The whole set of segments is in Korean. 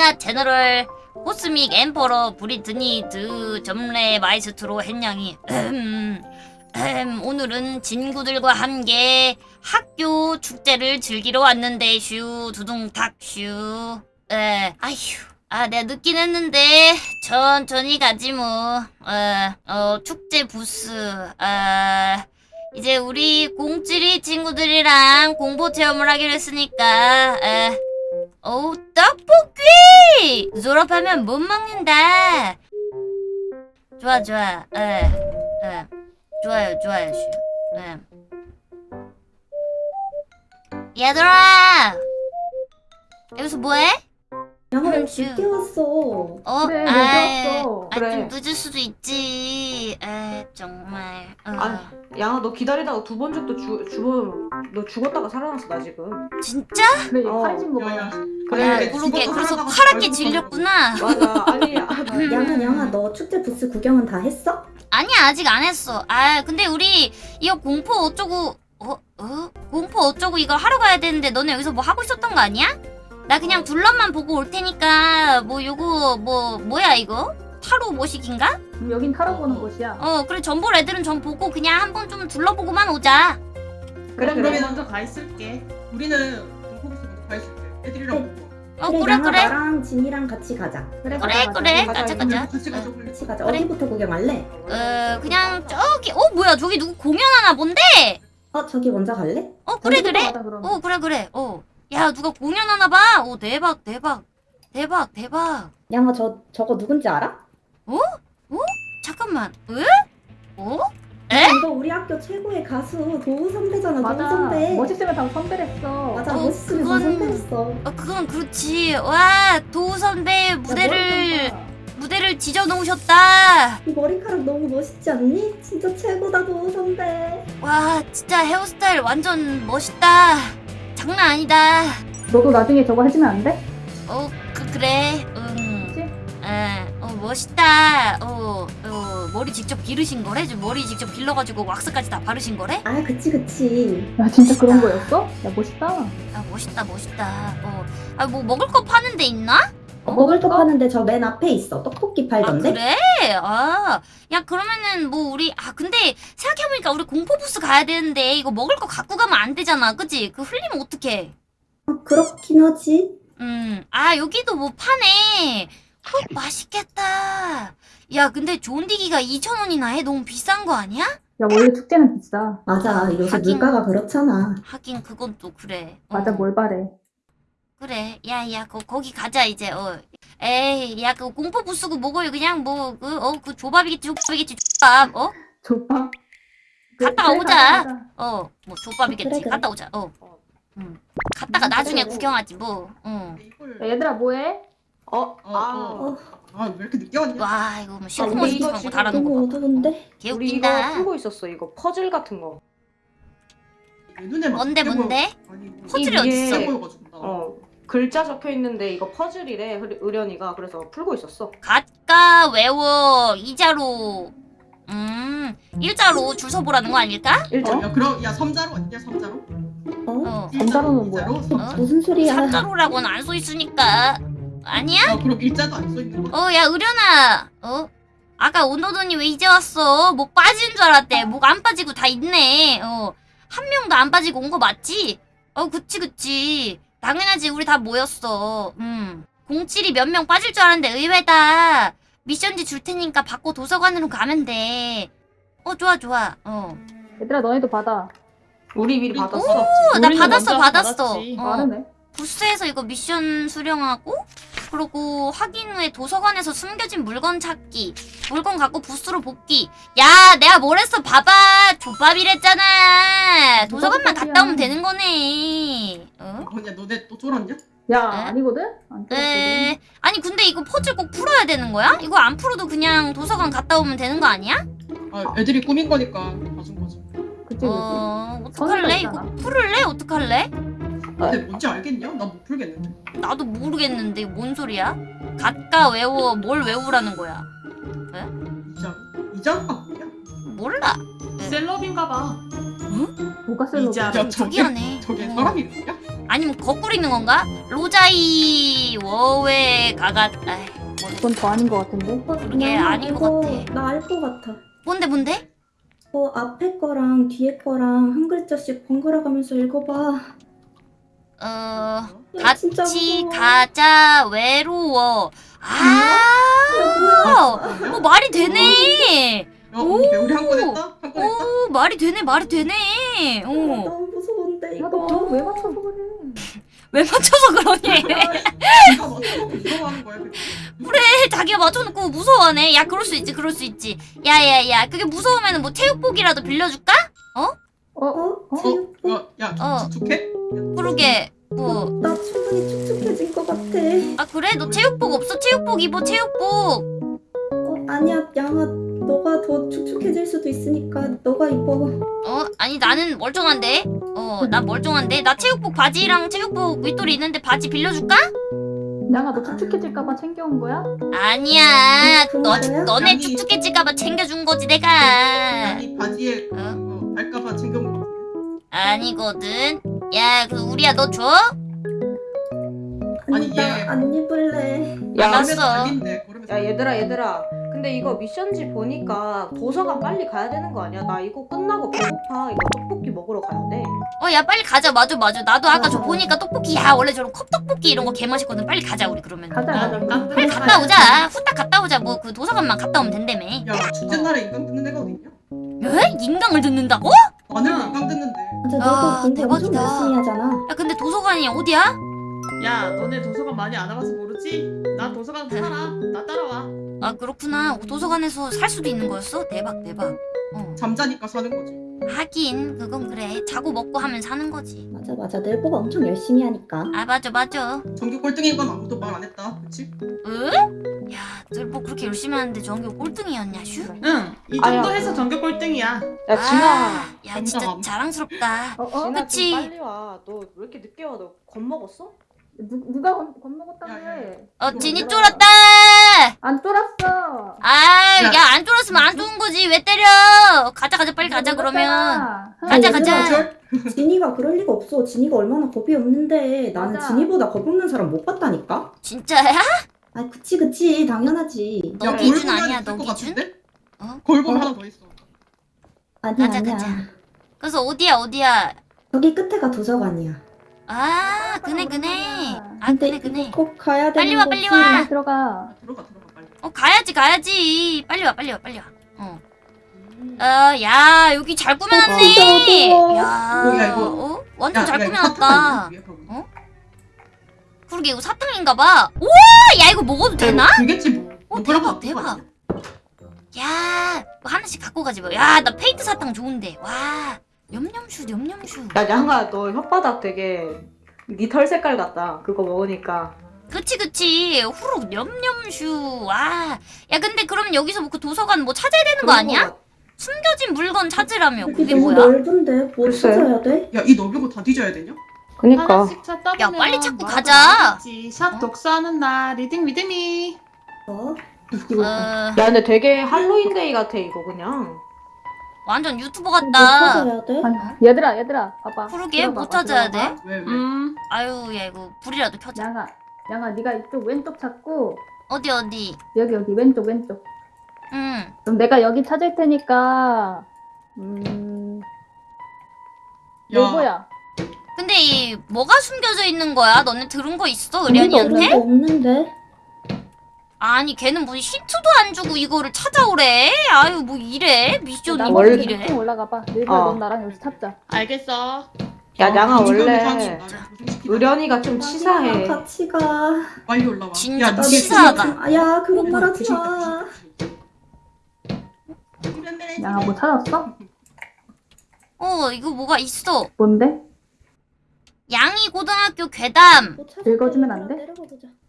안녕하십니까 제너럴 코스믹 엠퍼러 브리트니 드 점레 마이스트로 음, 오늘은 친구들과 함께 학교 축제를 즐기러 왔는데 슈. 두둥탁 슈. 에, 아휴. 아 내가 늦긴 했는데 천천히 가지 뭐. 어, 어 축제 부스. 아 이제 우리 공찌리 친구들이랑 공포 체험을 하기로 했으니까. 에, 어우 떡볶이 졸업하면 못 먹는다 좋아 좋아 에, 에. 좋아요 좋아요 슈 에. 얘들아 여기서 뭐해? 양아 음, 왜 슈. 늦게 왔어? 어? 그래, 아이, 늦었어. 아, 그래. 좀 늦을 수도 있지 에 정말 어. 아, 양아 너 기다리다가 두 번 죽도 죽 죽어 너 죽었다가 살아났어 나 지금 진짜? 그래 어. 살찐 거 봐. 야, 그래 그러게 죽어도 그래서 파랗게 죽어도 질렸구나 맞아 아니 아, 양아 양아 너 축제 부스 구경은 다 했어? 아니야 아직 안 했어 아 근데 우리 이거 공포 어쩌고 어? 어? 공포 어쩌고 이거 하러 가야 되는데 너네 여기서 뭐 하고 있었던 거 아니야? 나 그냥 둘러만 보고 올 테니까 뭐 요거 뭐 뭐야 이거? 타로 모식인가? 음, 여긴 타러 보는 곳이야. 어 그래 전 볼 애들은 전 보고 그냥 한번 좀 둘러보고만 오자 그래 그러면 그래 먼저 가 있을게. 우리는 공포부스 먼저 가 있을게. 애들이랑 보고. 어 그래 그래 나랑 진이랑 같이 가자. 그래 그래. 그래 가자, 가자 같이 가자. 같이 가자. 그래. 어디부터 구경할래? 어 그냥 저기 어 뭐야 저기 누구 공연하나 본데? 어 저기 먼저 갈래? 어 그래 그래 가자. 어 그래 그래 어 야 누가 공연하나 봐? 오 대박 대박 대박 대박 양아 저 저거 누군지 알아? 잠깐만 에? 어? 에? 이거 우리 학교 최고의 가수 도우 선배잖아. 도우 맞아. 선배. 멋있으면 다 선배랬어. 맞아 어, 멋있으면 그건- 선배였어. 어 그건 그렇지 와 도우 선배 야, 무대를 무대를 지져 놓으셨다 이 머리카락 너무 멋있지 않니? 진짜 최고다 도우 선배. 와 진짜 헤어스타일 완전 멋있다 장난 아니다 봐. 너도 나중에 저거 해주면 안 돼? 어 그, 그래 응 그치? 에, 어 멋있다 어, 어 머리 직접 기르신 거래? 저 머리 직접 길러가지고 왁스까지 다 바르신 거래? 아 그치 그치. 야 진짜 그런 멋있다. 거였어? 야 멋있다. 아 멋있다 멋있다 어 아 뭐 먹을 거 파는 데 있나? 어, 먹을 거? 파는데 저 맨 앞에 있어. 떡볶이 아 팔던데. 그래? 아, 야 그러면은 뭐 우리 아 근데 생각해보니까 우리 공포 부스 가야 되는데 이거 먹을 거 갖고 가면 안 되잖아, 그지? 그 흘리면 어떡해? 어, 그렇긴 하지. 음, 아 여기도 뭐 파네. 어, 맛있겠다. 야 근데 존디기가 2천 원이나 해? 너무 비싼 거 아니야? 야 원래 축제는 비싸. 맞아 아, 요새 하긴. 물가가 그렇잖아. 하긴 그건 또 그래. 어, 맞아 뭘 바래. 그래. 야, 야, 거, 거기 가자, 이제, 어. 에이, 야, 그 공포 부스고 뭐고요. 그냥 뭐, 그, 어, 그 조밥이겠지, 조밥이겠지, 조밥, 어? 좁아. 갔다 그래, 오자. 어, 뭐 조밥이겠지. 그래, 그래. 갔다 오자. 어. 음. 갔다가 나중에 그래. 구경하지 뭐. 어. 야, 얘들아 뭐해? 어? 어, 아 어. 아, 왜 이렇게 늦게 왔냐? 와, 이거 뭐 시커먼 이거 시커먼 거 달아놓은 거 봐. 어두운데. 개 우리 이거 웃긴다. 풀고 있었어 이거 퍼즐 같은 거 내 눈에 막 뭔데, 늦게 뭔데? 보여. 아니, 뭐 퍼즐이 이게- 어딨어? 늦게 보여가지고 나. 어 글자 적혀 있는데 이거 퍼즐이래 흐- 의련이가 그래서 풀고 있었어 가까 외워 이자로 음 일자로 줄 서보라는 거 아닐까? 일자 야, 그럼 야 섬자로 아니냐 섬자로? 어? 어 섬자로는 뭐야? 섬자. 무슨 소리야? 삼자로라고는 안 써 있으니까 아니야? 야, 그럼 일자도 안 써 있는 거? 어 야 의련아 어 아까 온도돈이 왜 이제 왔어 목 빠지는 줄 알았대 목 안 빠지고 다 있네 어 한 명도 안 빠지고 온 거 맞지? 어 그치 그치 당연하지 우리 다 모였어 음 공칠이 몇 명 빠질 줄 알았는데 의외다 미션지 줄 테니까 받고 도서관으로 가면 돼 어 좋아 좋아 어 얘들아 너네도 받아. 우리 미리 받았어 어, 나 받았어, 받았어. 받았지. 어. 빠르네. 부스에서 이거 미션 수령하고 그리고 확인 후에 도서관에서 숨겨진 물건 찾기 물건 갖고 부스로 복귀 야 내가 뭘 했어 봐봐 족밥이랬잖아 도서관만. 갔다 오면 되는 거네 어? 뭐냐 너네 또 쫄았냐? 야 에? 아니거든? 안. 에... 아니 근데 이거 퍼즐 꼭 풀어야 되는 거야? 이거 안 풀어도 그냥 도서관 갔다 오면 되는 거 아니야? 아, 애들이 꾸민 거니까 봐준 거지. 그치 그치. 어... 어떡할래? 이거. 풀을래? 어떡할래? 근데 뭔지 알겠냐? 나못 풀겠는데. 나도 모르겠는데 뭔 소리야? 갖가 외워 뭘 외우라는 거야? 이자 이자가 뭐야? 몰라 셀럽인가 봐. 뭐가 셀로? 이자. 야 저기 저게 하네 저게 어. 사람이 뭐야? 아니면 거꾸로 읽는 건가? 로자이 워웨 가가 아이, 뭐, 그건 더 아닌 것 같은데. 어, 그게 나 아닌 것 같아. 나 알 것 같아. 뭔데 뭔데? 어, 앞에 거랑 뒤에 거랑 한 글자씩 번갈아 가면서 읽어봐. 어 야, 진짜 같이. 가자 외로워 아 어, 말이 되네 야 우리 우리 한건 했다? 한건 했다? 오 말이 되네 말이 되네 아, 어. 너무 무서운데 야, 이거. 너 그거 왜 맞춰서 그래? 왜 맞춰서 그러니. 그래 자기가 맞춰놓고 무서워하네 야 그럴 수 있지 그럴 수 있지 야야야 그게 무서우면 뭐 체육복이라도 빌려줄까? 어? 어? 어? 체육복? 어? 야, 야 어. 축축해? 그러게 뭐아나 충분히 축축해진 것 같아. 그래 너 체육복 없어 체육복 입어 체육복 어, 아니야, 양아, 너가 더 축축해질 수도 있으니까 너가 입어. 어 아니 나는 멀쩡한데 어 나 멀쩡한데 나 체육복 바지랑 체육복 윗돌이 있는데 바지 빌려줄까? 양아 너 축축해질까봐 챙겨온 거야? 아니야 그런 너 거야? 너네 아니. 축축해질까봐 챙겨준 거지 내가 아니 바지에 어? 어, 발가봐 챙겨온 거? 아니거든 야 그 우리야 너 줘? 아니, 얘- 안 입을래. 야, 알았어. 야 얘들아 얘들아 근데 이거 미션지 보니까 도서관 빨리 가야 되는 거 아니야? 나 이거 끝나고 배고파 이거 떡볶이 먹으러 가야 돼 어 야 빨리 가자 맞아 맞아 나도 아까 저 어. 보니까 떡볶이 야 원래 저런 컵떡볶이 이런 거 개 맛있거든 빨리 가자 우리 그러면 가자 야, 가자. 나 빨리 갔다 오자 후딱 갔다 오자 뭐 그 도서관만 갔다 오면 된다며 야 축제 날에 인강 듣는 애가 어딨냐? 에? 인강을 듣는다고? 나는 응. 인강 듣는데 맞아, 아, 너도 엄청 대박이다. 열심히 하잖아. 야 근데 도서관이 어디야? 야, 너네 도서관 많이 안 와봐서 모르지? 나 도서관 살아. 나 따라와. 아 그렇구나 도서관에서 살 수도 있는 거였어? 대박 대박 어 잠자니까 사는 거지 하긴 그건 그래 자고 먹고 하면 사는 거지 맞아, 맞아. 넬보가 엄청 열심히 하니까. 아 맞아 맞아 전교 꼴등인 건 아무도 말 안 했다 그치? 응? 야, 널뭐 그렇게 열심히 하는데 전교 꼴등이었냐, 슈? 응. 이 아야. 정도 해서 전교 꼴등이야. 야 진아 아, 야, 진짜. 자랑스럽다. 어? 어? 진아 그치. 좀 빨리 와너 왜 이렇게 늦게 와너 겁먹었어? 누, 누가 겁, 겁먹었다며? 어, 진이. 쫄았다! 안 쫄았어. 아, 야. 야, 안 쫄았으면 안 좋은 거지. 왜 때려? 가자, 가자, 빨리 가자, 그러면. 가자, 가자. 진이가 그럴 리가 없어. 진이가 얼마나 겁이 없는데. 나는 맞아. 진이보다 겁 없는 사람 못 봤다니까? 진짜야? 아, 그치, 그치. 당연하지. 너 야, 기준 아니야, 너것 기준? 어? 골 보면 어? 하나 더 있어 아니야, 가자, 아니야. 가자. 그래서 어디야, 어디야? 저기 끝에가 도서관이야. 아, 그네, 그네. 아, 근데 그네, 그네. 꼭 가야 되는 빨리 와. 빨리 와. 들어가. 들어가 들어가 빨리 어, 가야지, 가야지. 빨리 와, 빨리 와, 빨리 와. 어. 어, 야, 여기 잘 꾸며놨네. 어두워. 야, 뭐야, 이거? 어? 완전 야, 잘 야, 이거 꾸며놨다. 사탕 아니야, 위에 거기? 어? 그러게 이거 사탕인가봐. 우와, 야 이거 먹어도 되나? 되겠지 뭐 어, 손가락 대박, 대박. 야, 뭐 하나씩 갖고 가지 뭐. 야, 나 페인트 사탕 좋은데. 와, 냠냠슈, 냠냠슈. 야 양아 너 혓바닥 되게 네털 색깔 같다 그거 먹으니까 그치, 그치. 후룩 냠냠슈. 와, 야 근데 그럼 여기서 뭐 그 도서관 뭐 찾아야 되는 거 아니야? 거 같- 숨겨진 물건 찾으라며. 그게 너무 뭐야? 넓은데 뭐 글쎄. 찾아야 돼? 야 이 넓은 거 다 뒤져야 되냐? 그니까 야, 빨리 찾고 뭐라도 가자. 샵 어? 독서하는 날 reading with me. 어? 어, 야 근데 되게 Halloween Day 같아 이거 그냥 완전 유튜버 뭐 같다. 찾아야 돼? 아니, 얘들아 얘들아 봐봐. 그러게 들어봐봐, 뭐 찾아야 들어봐봐. 돼? 왜 왜? 음. 아유, 야 이거 불이라도 켜자. 양아 양아 네가 이쪽 왼쪽 찾고 어디 어디? 여기 여기 왼쪽 왼쪽. 응. 그럼 내가 여기 찾을 테니까 음 요거야. 근데 이 뭐가 숨겨져 있는 거야? 너네 들은 거 있어? 의련이한테? 없는데? 아니 걔는 무슨 힌트도 안 주고 이거를 찾아오래? 아유 뭐 이래? 미션이 나뭐 월- 원래 이래? 좀 올라가 봐. 늘보야 어. 넌 나랑 여기서 찾자. 알겠어. 야 양아 아, 인간의 원래. 의련이가 좀 아니야, 치사해 같이 가. 빨리 올라와 진짜 야, 치사하다. 아, 야, 그런 조심- 말 하지 조심- 마. 조심- 양아 뭐 찾았어? 어 이거 뭐가 있어? 뭔데? 양이 고등학교 괴담. 뭐 읽어주면. 안 돼?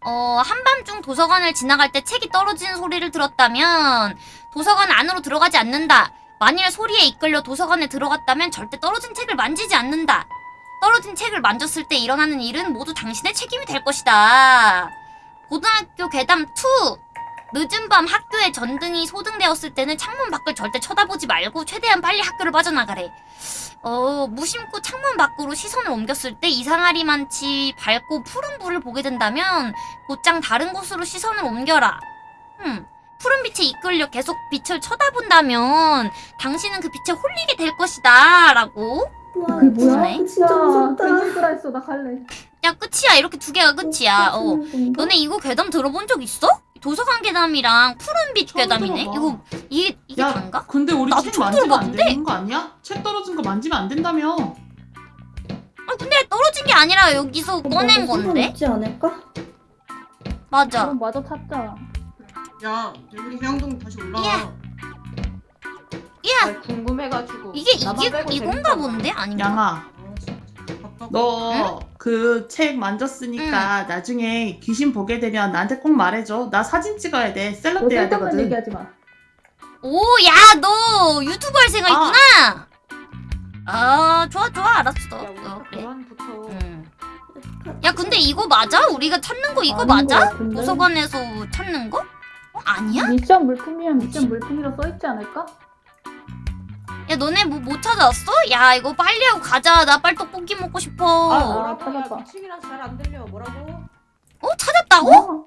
어 한밤중 도서관을 지나갈 때 책이 떨어지는 소리를 들었다면 도서관 안으로 들어가지 않는다. 만일 소리에 이끌려 도서관에 들어갔다면 절대 떨어진 책을 만지지 않는다. 떨어진 책을 만졌을 때 일어나는 일은 모두 당신의 책임이 될 것이다. 고등학교 괴담 2. 늦은 밤 학교에 전등이 소등되었을 때는 창문 밖을 절대 쳐다보지 말고 최대한 빨리 학교를 빠져나가래. 어, 무심코 창문 밖으로 시선을 옮겼을 때 이상하리만치 밝고 푸른 불을 보게 된다면 곧장 다른 곳으로 시선을 옮겨라. 음, 푸른 빛에 이끌려 계속 빛을 쳐다본다면 당신은 그 빛에 홀리게 될 것이다. 라고. 와 그게 뭐야? 그러네. 진짜 무섭다. 했어. 나 갈래. 야, 끝이야. 이렇게 두 개가 끝이야. 어. 건가? 너네 이거 괴담 들어본 적 있어? 도서관 괴담이랑 푸른빛 괴담이네. 들어봐. 이거 이게 이게 야, 단가? 근데 우리 나도 책 만지면 안? 되는 거 아니야? 책 떨어진 거 만지면 안 된다며. 아 근데 떨어진 게 아니라 여기서 꺼낸 건데. 없지 않을까? 맞아. 그럼 마저 찾자. 야, 우리 해양동 다시 올라와. 야. 야 아, 궁금해가지고 이게 이게 이건가. 본데 아닌가? 양아. 너 그 책 만졌으니까 나중에 귀신 보게 되면 나한테 꼭 말해줘. 나 사진 찍어야 돼. 셀럽 너 돼야 되거든. 얘기하지 마. 오, 야, 너 유튜브 할 생각이구나. 아, 좋아, 좋아, 알았어. 야 어, 그래. 음. 야, 근데 이거 맞아? 우리가 찾는 거 이거 맞아? 같은데? 도서관에서 찾는 거? 어, 아니야? 미션 물품이면 미션 물품이라 써있지 않을까? 야, 너네 뭐 못 찾아왔어? 야, 이거 빨리 하고 가자. 나 빨리 떡볶이 먹고 싶어. 아 어, 뭐라고 야 찾았다. 미치기라서 잘안 들려 뭐라고 찾았다고? 어?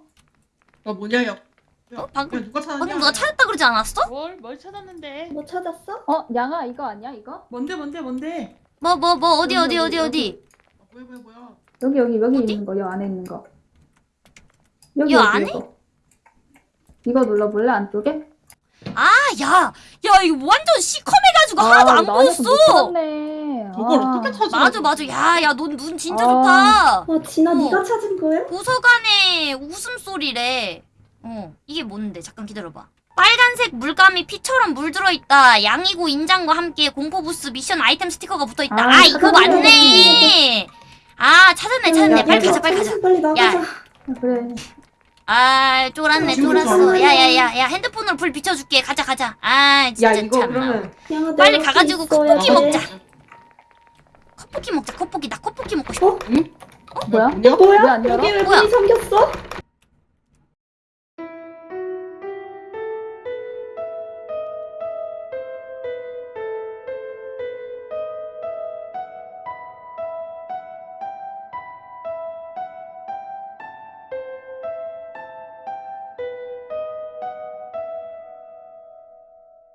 아, 뭐냐, 야. 야, 어, 방금- 야, 누가 찾았냐? 방금 너가 찾았다 그러지 않았어? 뭘, 뭘 찾았는데? 뭐 찾았어? 어? 양아 이거 아니야 이거? 뭔데, 뭔데, 뭔데? 뭐, 뭐, 뭐, 어디, 어디, 어디, 어디? 아, 뭐야, 뭐야, 뭐야. 여기 여기 여기 어디? 있는 거. 여 안에 있는 거. 여기 요 여기 안에? 이거. 이거 눌러볼래 안쪽에? 아, 야, 야, 이거 완전 시커 매가지고 하나도 안 보였어. 저걸 아. 어떻게 찾아? 맞아, 맞아. 야, 야, 넌 눈 진짜 아. 좋다. 와 진아 어. 네가 찾은 거야? 도서관의 웃음소리래. 어, 이게 뭔데? 잠깐 기다려봐. 빨간색 물감이 피처럼 물들어 있다. 양이고 인장과 함께 공포 부스 미션 아이템 스티커가 붙어 있다. 아, 아, 이거. 맞네. 아, 찾았네, 찾았네. 야, 빨리 야, 가자, 빨리 가자. 빨리 나가자. 아, 그래. 아, 쫄았네, 지금 쫄았어. 좀 야, 야, 야, 야, 핸드폰으로 불 비춰줄게. 가자, 가자. 아, 진짜 야 참나. 빨리 내 가가지고 컵볶이 돼. 먹자. 컵볶이 먹자, 컵볶이. 나 컵볶이 먹고 싶어. 뭐야? 뭐냐? 뭐야? 왜안 열어? 여기 왜 뭐야? 문이 잠겼어?